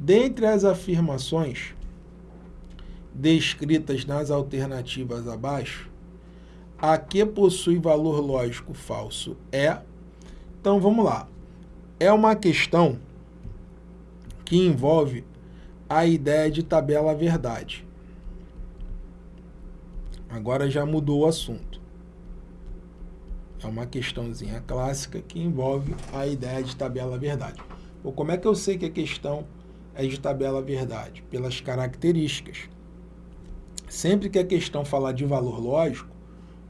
Dentre as afirmações descritas nas alternativas abaixo, a que possui valor lógico falso é... Então, vamos lá. É uma questão que envolve a ideia de tabela verdade. Agora já mudou o assunto. É uma questãozinha clássica que envolve a ideia de tabela verdade. Ou como é que eu sei que a questão é de tabela verdade? Pelas características. Sempre que a questão falar de valor lógico,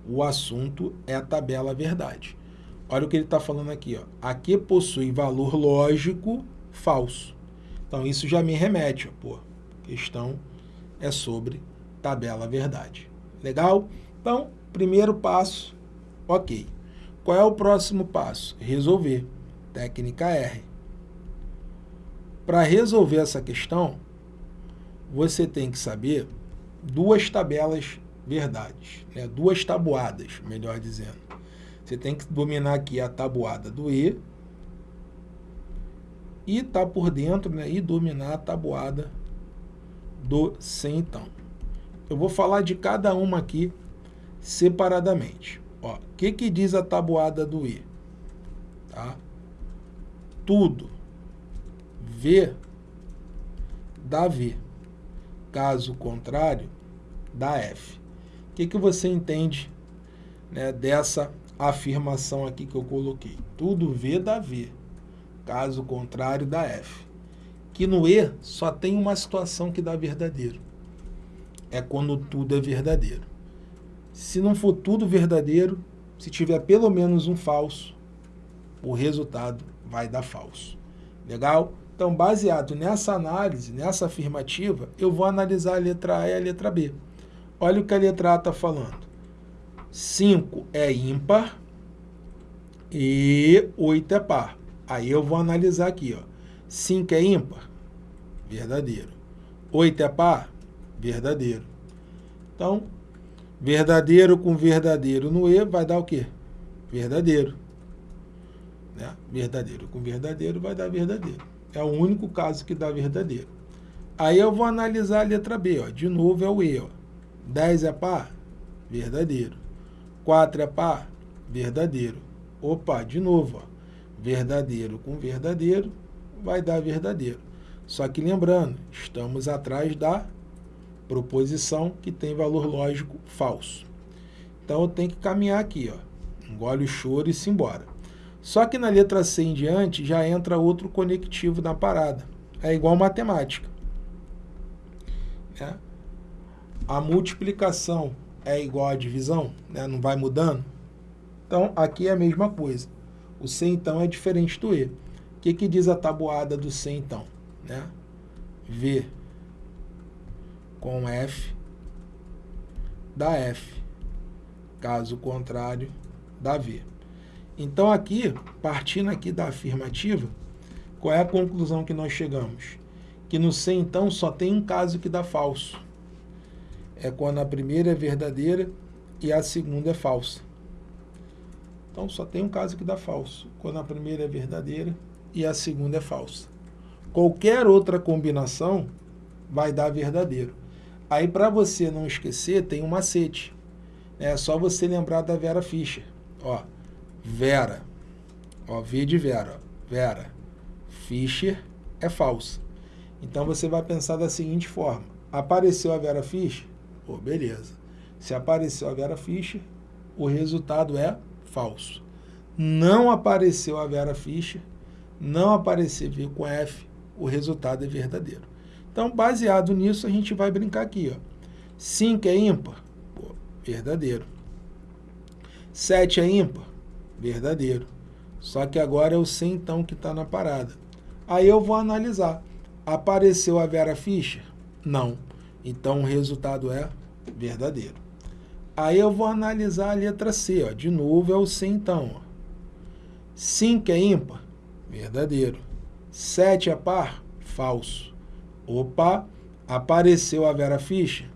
o assunto é a tabela verdade. Olha o que ele está falando aqui. Ó. Aqui possui valor lógico falso. Então, isso já me remete. Ó, pô, questão é sobre tabela verdade. Legal? Então, primeiro passo, ok. Qual é o próximo passo? Resolver. Técnica R. Para resolver essa questão, você tem que saber duas tabelas verdades, né? duas tabuadas, melhor dizendo. Você tem que dominar aqui a tabuada do E e tá por dentro né? e dominar a tabuada do C então. Eu vou falar de cada uma aqui separadamente. O que, que diz a tabuada do E? Tá? Tudo V dá V. Caso contrário, dá F. O que, que você entende né, dessa afirmação aqui que eu coloquei? Tudo V dá V. Caso contrário, dá F. Que no E só tem uma situação que dá verdadeiro. É quando tudo é verdadeiro. Se não for tudo verdadeiro, se tiver pelo menos um falso, o resultado vai dar falso. Legal? Então, baseado nessa análise, nessa afirmativa, eu vou analisar a letra A e a letra B. Olha o que a letra A está falando. 5 é ímpar e 8 é par. Aí eu vou analisar aqui. 5 é ímpar? Verdadeiro. 8 é par? Verdadeiro. Então, verdadeiro com verdadeiro no E vai dar o quê? Verdadeiro. Né? Verdadeiro com verdadeiro vai dar verdadeiro. É o único caso que dá verdadeiro. Aí eu vou analisar a letra B. Ó. De novo é o E. Ó. 10 é par? Verdadeiro. 4 é par? Verdadeiro. Opa, de novo. Ó. Verdadeiro com verdadeiro vai dar verdadeiro. Só que lembrando, estamos atrás da proposição que tem valor lógico falso. Então eu tenho que caminhar aqui. Ó. Engole o choro e se embora. Só que na letra C em diante já entra outro conectivo na parada. É igual matemática. É. A multiplicação é igual à divisão, né? não vai mudando. Então, aqui é a mesma coisa. O C, então, é diferente do E. O que, que diz a tabuada do C, então? Né? V com F dá F. Caso contrário, dá V. Então aqui, partindo aqui da afirmativa, qual é a conclusão que nós chegamos? Que no C, então, só tem um caso que dá falso. É quando a primeira é verdadeira e a segunda é falsa. Então, só tem um caso que dá falso. Quando a primeira é verdadeira e a segunda é falsa. Qualquer outra combinação vai dar verdadeiro. Aí, para você não esquecer, tem um macete. É só você lembrar da Vera Fischer. Ó, Vera. Ó, V de Vera. Vera. Fischer é falsa. Então você vai pensar da seguinte forma. Apareceu a Vera Fischer? Pô, beleza. Se apareceu a Vera Fischer, o resultado é falso. Não apareceu a Vera Fischer, não apareceu V com F, o resultado é verdadeiro. Então, baseado nisso, a gente vai brincar aqui. Ó. 5 é ímpar? Pô, verdadeiro. 7 é ímpar? Verdadeiro. Só que agora o C então que está na parada. Aí eu vou analisar. Apareceu a Vera Fischer? Não. Então o resultado é verdadeiro. Aí eu vou analisar a letra C. Ó. De novo é o C então. Ó. 5 é ímpar? Verdadeiro. 7 é par? Falso. Opa, apareceu a Vera Fischer?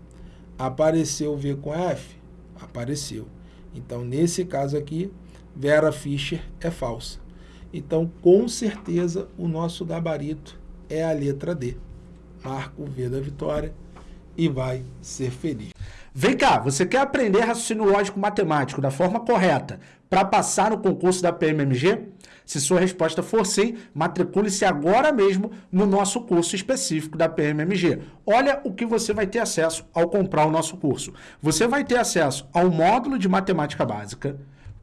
Apareceu o V com F? Apareceu. Então, nesse caso aqui, Vera Fischer é falsa. Então, com certeza, o nosso gabarito é a letra D. Marca o V da vitória e vai ser feliz. Vem cá, você quer aprender raciocínio lógico matemático da forma correta para passar no concurso da PMMG? Se sua resposta for sim, matricule-se agora mesmo no nosso curso específico da PMMG. Olha o que você vai ter acesso ao comprar o nosso curso. Você vai ter acesso ao módulo de matemática básica,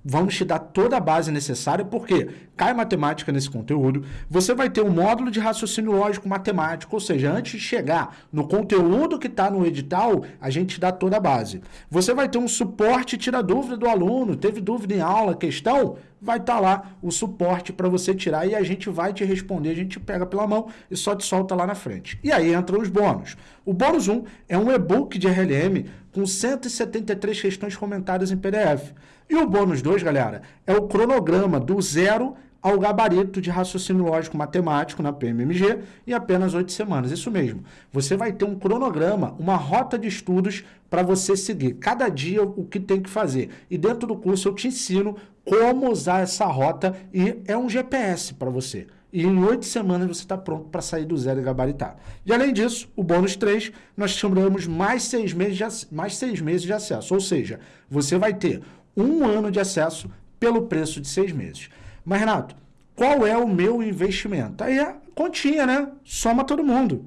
Vamos te dar toda a base necessária, porque cai matemática nesse conteúdo. Você vai ter um módulo de raciocínio lógico matemático, ou seja, antes de chegar no conteúdo que está no edital, a gente te dá toda a base. Você vai ter um suporte tira dúvida do aluno, teve dúvida em aula, questão, vai estar tá lá o suporte para você tirar e a gente vai te responder, a gente pega pela mão e só te solta lá na frente. E aí entram os bônus. O bônus 1 é um e-book de RLM com 173 questões comentadas em PDF. E o bônus 2, galera, é o cronograma do zero ao gabarito de raciocínio lógico matemático na PMMG em apenas oito semanas. Isso mesmo. Você vai ter um cronograma, uma rota de estudos para você seguir. Cada dia o que tem que fazer. E dentro do curso eu te ensino como usar essa rota e é um GPS para você. E em oito semanas você está pronto para sair do zero e gabaritar. E além disso, o bônus 3, nós chamamos mais seis, meses de, mais seis meses de acesso. Ou seja, você vai ter um ano de acesso pelo preço de seis meses. Mas, Renato, qual é o meu investimento? Aí é continha, né? Soma todo mundo.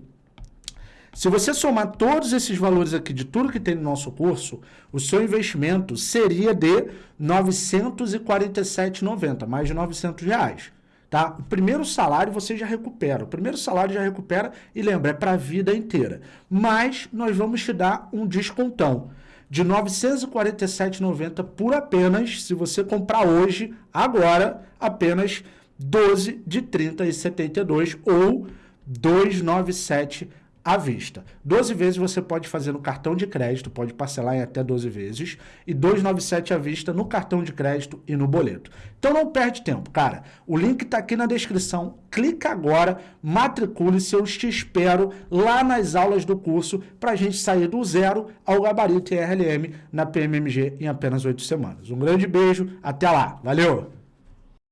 Se você somar todos esses valores aqui de tudo que tem no nosso curso, o seu investimento seria de R$ 947,90, mais de 900 reais. Tá? O primeiro salário você já recupera. O primeiro salário já recupera e lembra, é para a vida inteira. Mas nós vamos te dar um descontão de R$ 947,90 por apenas, se você comprar hoje, agora, apenas 12 de 30,72 ou 297 à vista. 12 vezes você pode fazer no cartão de crédito, pode parcelar em até 12 vezes, e 297 à vista no cartão de crédito e no boleto. Então não perde tempo, cara. O link está aqui na descrição. Clica agora, matricule-se, eu te espero lá nas aulas do curso para a gente sair do zero ao gabarito RLM na PMMG em apenas 8 semanas. Um grande beijo, até lá. Valeu!